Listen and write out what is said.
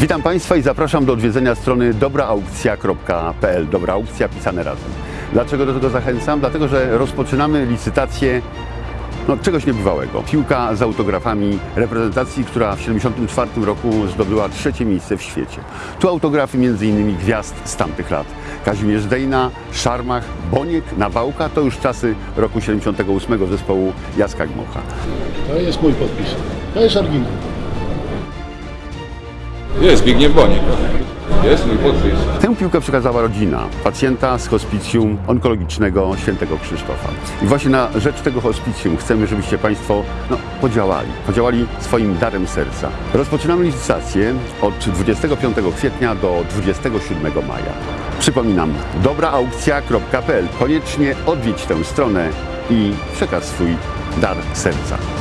Witam Państwa i zapraszam do odwiedzenia strony dobraaukcja.pl. Dobra aukcja pisane razem. Dlaczego do tego zachęcam? Dlatego, że rozpoczynamy licytację no, czegoś niebywałego. Piłka z autografami reprezentacji, która w 1974 roku zdobyła trzecie miejsce w świecie. Tu autografy m.in. gwiazd z tamtych lat. Kazimierz Dejna, Szarmach, Boniek, Nawałka to już czasy roku 78 zespołu Jacka Gmocha. To jest mój podpis. To jest oryginał. Jest Zbigniew Boniek. Jest mój podpis. Tę piłkę przekazała rodzina pacjenta z hospicjum onkologicznego świętego Krzysztofa. I właśnie na rzecz tego hospicjum chcemy, żebyście Państwo no, podziałali, podziałali swoim darem serca. Rozpoczynamy licytację od 25 kwietnia do 27 maja. Przypominam, dobraaukcja.pl. Koniecznie odwiedź tę stronę i przekaz swój dar serca.